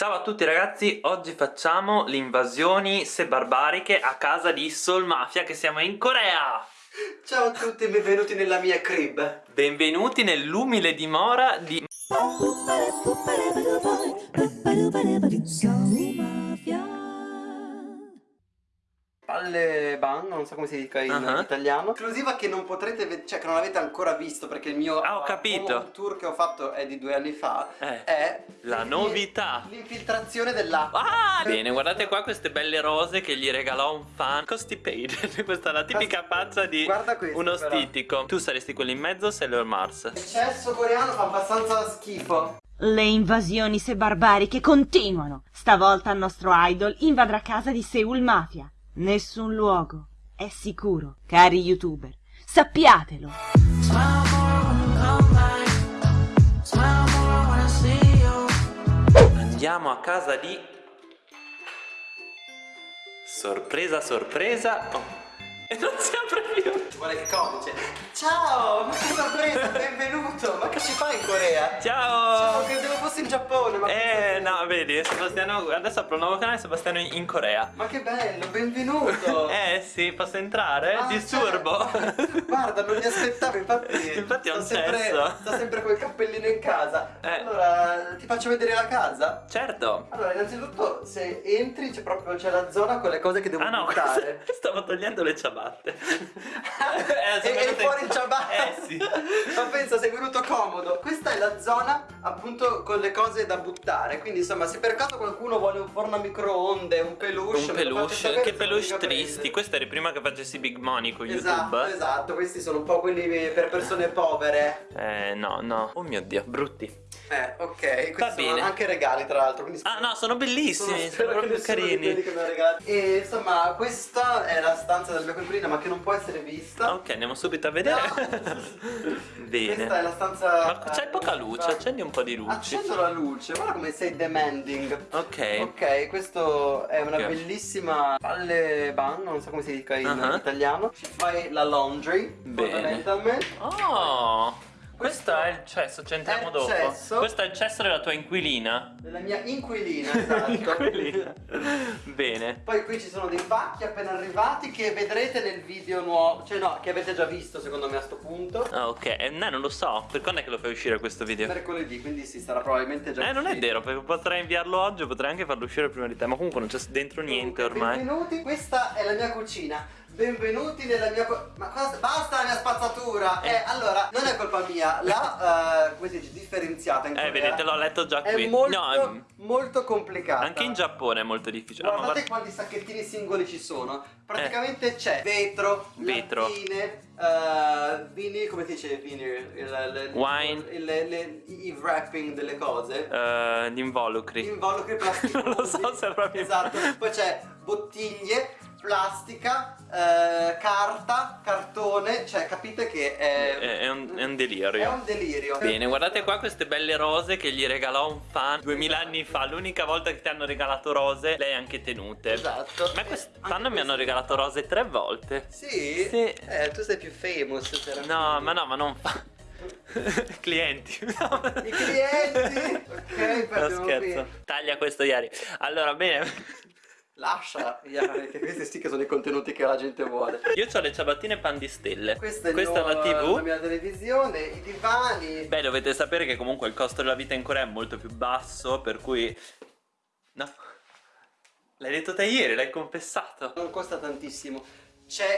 Ciao a tutti ragazzi, oggi facciamo le invasioni se barbariche a casa di Soul Mafia che siamo in Corea! Ciao a tutti e benvenuti nella mia crib. Benvenuti nell'umile dimora di... Palle Bang, non so come si dica in Uh -huh. italiano Esclusiva che non potrete vedere, cioè che non avete ancora visto perché il mio Ah, ho capito. home tour che ho fatto è di due anni fa Eh, È la novità. L'infiltrazione dell'acqua Ah! Bene, guardate qua queste belle rose che gli regalò un fan Constipated, questa è la tipica faccia di Guarda questo, uno però. stitico Tu saresti quello in mezzo Sailor Mars? Il cesso coreano fa abbastanza schifo Le invasioni se barbariche continuano. Stavolta il nostro idol invadrà casa di Seoul Mafia. Nessun luogo è sicuro, cari youtuber. Sappiatelo. Andiamo a casa di... Sorpresa, sorpresa oh. E non si apre più Guarda che codice Ciao, ma che sorpresa, benvenuto Ma che ci fai in Corea? Ciao, Ciao! credevo fossi in Giappone ma Eh no, vedi, Sebastiano, adesso apro un nuovo canale Sebastiano in in Corea Ma che bello, benvenuto Eh sì, posso entrare? Ah, Disturbo certo. Guarda, non mi aspettavo, infatti. Infatti è un sto sempre, sto sempre col cappellino in casa. Eh. Allora, ti faccio vedere la casa? Certo Allora, innanzitutto, se entri c'è proprio c'è la zona con le cose che devo Ah no, buttare. stavo togliendo le ciabatte e, sono e venute- fuori il ciabatte. Eh sì Ma pensa, sei venuto comodo. Questa è la zona appunto con le cose da buttare. Quindi, insomma, se per caso qualcuno vuole un forno a microonde, un peluche, Un peluche, che peluche tristi. Questo eri prima che facessi big money con Esatto, YouTube esatto, questi sono un po' quelli per persone povere. Eh no, no Oh mio dio, brutti Eh, ok, questi Va sono bene. anche regali tra l'altro, Ah no, sono bellissimi, sono, che proprio carini. E insomma, questa è la stanza della mia coinquilina, ma che non può essere vista. Ok, andiamo subito a vedere No. Bene Questa è la stanza Ma c'è eh, poca luce, fa- accendi un po' di luci Accendo la luce, guarda come sei demanding. Ok Ok, questo è una Ok. bellissima palle ban, non so come si dica in Uh-huh. italiano. Ci fai la laundry, Bene. Oh Questo è il cesso, ci entriamo il dopo cesso. Questo è il cesso della tua inquilina Della mia inquilina, esatto. Inquilina Bene Poi qui ci sono dei pacchi appena arrivati che vedrete nel video nuovo, cioè no, che avete già visto secondo me a sto punto. Ah ok, eh, no, non lo so, per quando è che lo fai uscire questo video? Mercoledì, quindi si sarà probabilmente già Eh non è uscito. vero, perché potrei inviarlo oggi, potrei anche farlo uscire prima di te Ma comunque non c'è dentro niente Comunque, ormai Benvenuti, questa è la mia cucina. Benvenuti nella mia Ma cosa? Basta la mia spazzatura! Eh, allora, non è colpa mia, la eh, come si dice, differenziata in Eh Corea vedete, l'ho letto già È qui molto, No, molto complicata. anche in Giappone è molto difficile Guardate guarda- quanti sacchettini singoli ci sono. Praticamente c'è vetro, Vetro. lattine, eh, vinil, come si dice vinil? Il, il- Wine. il- il- il wrapping delle cose. Eh, gli involucri Involucri plasticosi. Non lo so se è proprio Esatto. Poi c'è bottiglie, plastica, eh, carta, cartone. Cioè, capite che è, è, è un, è un è delirio un delirio. Bene, guardate qua queste belle rose che gli regalò un fan 2000 anni fa L'unica volta che ti hanno regalato rose, le hai anche tenute Esatto. Ma quest'anno mi hanno regalato rose tre volte Sì? Sì. Eh, tu sei più famous. No, ma no, ma non fa Clienti No. I clienti. Ok, No, scherzo qui. Taglia questo ieri Allora, bene Lascia, Iari, che questi sì che sono i contenuti che la gente vuole. Io ho le ciabattine pan di stelle Questa è, Questa è la la tv mia televisione, i divani. Beh, dovete sapere che comunque il costo della vita in Corea è molto più basso Per cui No L'hai detto te ieri, l'hai confessato Non costa tantissimo.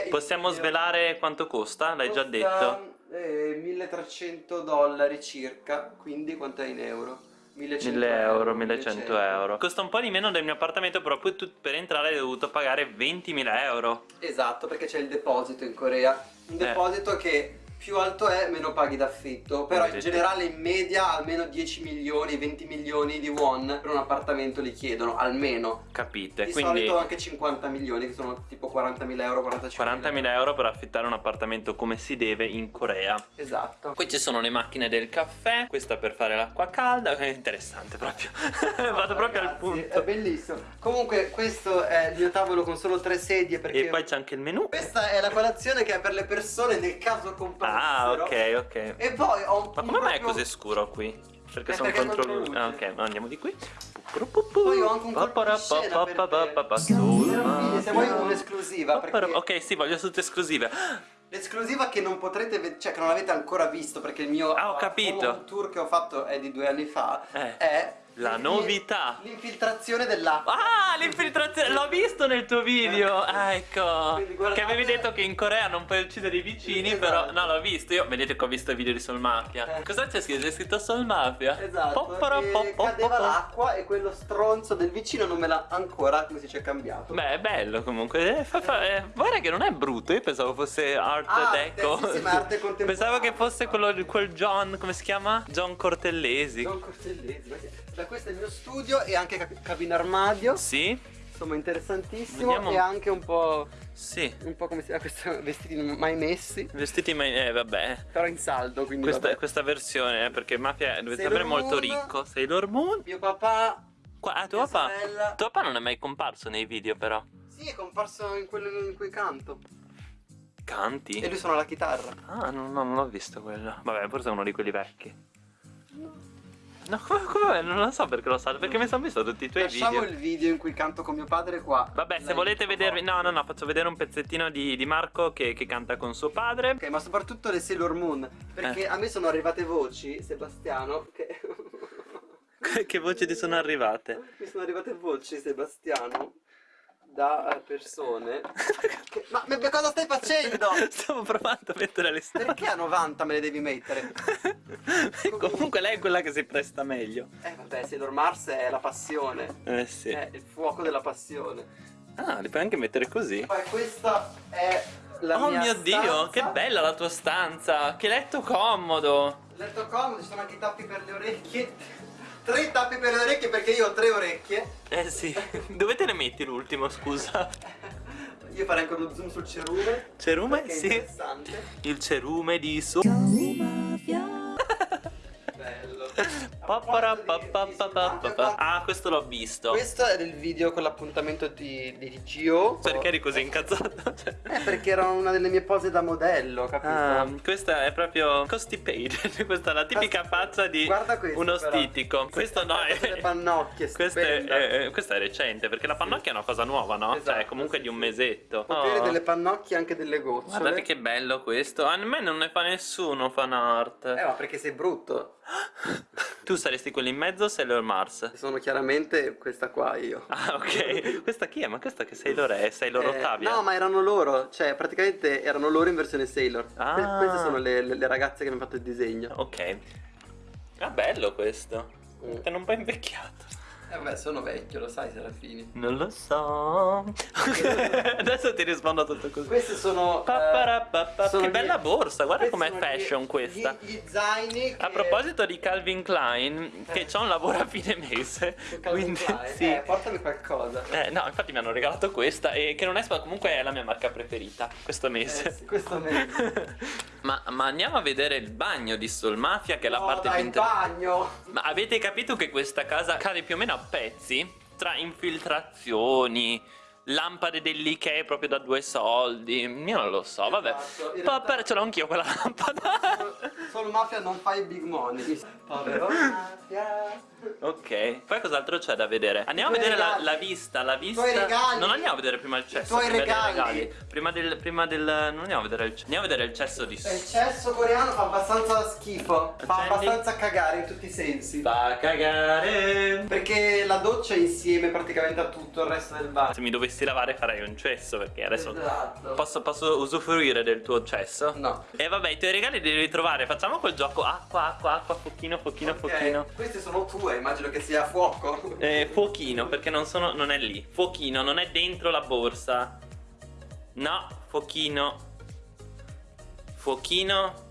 Possiamo video- svelare quanto costa? L'hai già detto? eh, 1300 dollari circa, quindi quanto è in euro? 1100 1000 euro, 1100 euro Costa un po' di meno del mio appartamento Però poi tu per entrare hai dovuto pagare 20.000 euro Esatto, perché c'è il deposito in Corea. Un Eh. deposito che più alto è, meno paghi d'affitto. Però in generale in media almeno 10 milioni, 20 milioni di won per un appartamento li chiedono, almeno. Capite? Di Quindi solito anche 50 milioni, che sono tipo 40.000 euro, 45.000 40.000 euro per affittare un appartamento come si deve in Corea Esatto. Qui ci sono le macchine del caffè Questa per fare l'acqua calda È interessante proprio Vado proprio al Ragazzi, punto È bellissimo. Comunque questo è il mio tavolo con solo tre sedie perché... E poi c'è anche il menù Questa è la colazione che è per le persone nel caso comprassero. Ah ok ok E poi ho un Ma come mai è proprio- così scuro qui? Perché Eh, sono contro luce. Ah, ok, ma andiamo di qui. Poi ho anche un colpo di scena Se vuoi un'esclusiva perché Ok, sì, voglio tutte esclusive. l'esclusiva che non potrete vedere, cioè che non avete ancora visto perché il mio Ah, ho capito. tour che ho fatto è di due anni fa Eh, è la novità. L'infiltrazione dell'acqua. Ah, l'infiltrazione, l'ho visto nel tuo video. Ah, ecco. Guardate- Che avevi detto che in Corea non puoi uccidere i vicini, Esatto. però no, l'ho visto. Io vedete che ho visto i video di Soul Mafia. Eh. Cosa c'è scritto? C'è scritto Soul Mafia. Esatto, Poppara, pop, pop, cadeva l'acqua e quello stronzo del vicino non me l'ha ancora, come si dice, cambiato. Beh, è bello comunque. Eh, fa- fa- eh, guarda che non è brutto. Io pensavo fosse art Arte, deco. sì, sì, ma arte contemporanea. Pensavo che fosse quello quel John, come si chiama? John Cortellesi. Don Cortellesi. Da questo è il mio studio e anche cap- cabina armadio. Sì? Insomma, interessantissimo. Vediamo- E anche un po'. Sì. Un po' come si chiama vestiti mai messi. Vestiti mai. Eh, vabbè. Però in saldo, quindi. Questa, questa versione, eh, perché Mafia deve Sailor sembrare molto Moon. ricco. Sailor Moon. Mio papà. Qua, ah, tuo papà. sorella. Tuo papà non è mai comparso nei video, però. Sì, è comparso in quello in cui canto. E Canti? lui suona la chitarra. Ah, no, no, non l'ho visto quello. Vabbè, forse è uno di quelli vecchi. No, come, come non lo so perché lo sa, perché mi sono visto tutti i tuoi Lasciamo video. il video in cui canto con mio padre qua. Vabbè, se volete vedervi. No, no, no, faccio vedere un pezzettino di, di Marco che, che canta con suo padre. Ok, ma soprattutto le Sailor Moon. Perché Eh. a me sono arrivate voci, Sebastiano, che. che voci ti sono arrivate? Mi sono arrivate voci, Sebastiano, da eh, persone. che- Ma, ma cosa stai facendo? Stavo provando a mettere le storie. Perché a 90 me le devi mettere? Comunque lei è quella che si presta meglio. Eh vabbè, Sailor Mars è la passione. Eh sì. È il fuoco della passione. Ah, li puoi anche mettere così. Poi questa è la oh mia mio dio, stanza. che bella la tua stanza! Che letto comodo! Letto comodo, ci sono anche i tappi per le orecchie. Tre tappi per le orecchie perché io ho tre orecchie. Eh sì. Dove te ne metti l'ultimo, scusa? Io farei anche uno zoom sul cerume. Cerume? Sì. interessante. Il cerume di su. Ah, questo l'ho visto. Questo è del video con l'appuntamento di, di Gio. Perché eri così incazzato? Cioè- Eh, perché era una delle mie pose da modello, capito? Ah, questa è proprio constipated. questa è la tipica faccia di questo, uno però. stitico. Questo no, è. pannocchie, Questa è, è- questa è recente perché la pannocchia è una cosa nuova, no? Esatto, cioè, comunque sì, di un mesetto. Potere Oh. delle pannocchie e anche delle gocciole. Guardate che bello questo. A me non ne fa nessuno fan art. Eh, ma perché sei brutto. Tu saresti quello in mezzo o Sailor Mars? Sono chiaramente questa qua io. Ah, ok. questa chi è? Ma questa che Sailor è? Sailor Eh, Ottavia? No, ma erano loro, cioè praticamente erano loro in versione Sailor. Ah. Que- Queste sono le, le- le ragazze che mi hanno fatto il disegno. Ok. Ah, bello questo. Mm. È un po' invecchiato. Eh vabbè, sono vecchio, lo sai Serafini. Non lo so. Adesso ti rispondo a tutto così. Queste sono... eh, sono Che gli- bella borsa, guarda com'è fashion gli- questa. Gli, gli zaini A che- proposito di Calvin Klein, che Eh. c'ha un lavoro a fine mese. Quindi, Klein. sì. Eh, portami qualcosa. Eh, no, infatti mi hanno regalato questa e che non è comunque è la mia marca preferita questo Eh, mese. sì, questo mese. ma, ma andiamo a vedere il bagno di Soul Mafia che è la No, parte dai, più in interessante. bagno. Ma avete capito che questa casa cade più o meno a pezzi? Tra infiltrazioni, lampade dell'Ikea proprio da due soldi. Io non lo so, vabbè. Esatto, in Papà, realtà- ce l'ho anch'io quella lampada. Solo mafia non fa i big money. Povero mafia. ok, poi cos'altro c'è da vedere? Andiamo a I vedere la, la vista, la vista. Non andiamo a vedere prima il cesso. tuoi prima regali. Prima del, prima del. Non andiamo a vedere il cesso. Andiamo a vedere il cesso di E il cesso coreano fa abbastanza schifo. Fa Accendi. abbastanza cagare in tutti i sensi. Fa cagare. Perché la doccia è insieme praticamente a tutto il resto del bagno. Se mi dovessi lavare farei un cesso perché adesso. Esatto. Posso, posso usufruire del tuo cesso? No. E vabbè, i tuoi regali li devi ritrovare. Facciamo quel gioco acqua, acqua, acqua, fuochino, fuochino, Ok, fuochino. Queste sono tue, immagino che sia fuoco. Eh, fuochino, perché non sono. non è lì. Fuochino, non è dentro la borsa. No, fuochino. Fuochino.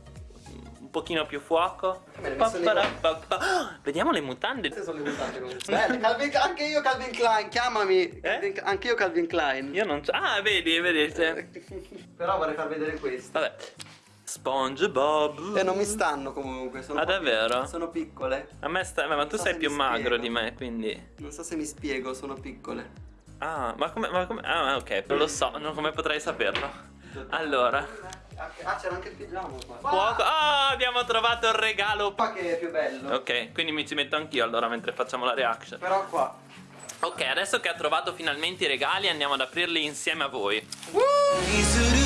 Pochino più fuoco. Messo lì. Papparapappa. Ah, Vediamo le mutande. Queste sono le mutande. Belle, Calvin- anche io Calvin Klein, chiamami. Calvin- anche io Calvin Klein. Io non c'ho. Ah, vedi, vedete. Però vorrei far vedere queste. Vabbè. SpongeBob. E non mi stanno comunque. Sono Ah, davvero? pic- Sono piccole. A me sta. Ma tu Non so sei se più magro spiego. di me, quindi. Non so se mi spiego, sono piccole. Ah, ma come. Ma come. Ah, ok, non lo so, non come potrei saperlo. Allora. Ah, c'era anche il pigiama qua. Fuoco. Ah, abbiamo trovato il regalo. Qua che è più bello. Ok, quindi mi ci metto anch'io allora mentre facciamo la reaction. Però qua. Ok, adesso che ha trovato finalmente i regali andiamo ad aprirli insieme a voi. Easy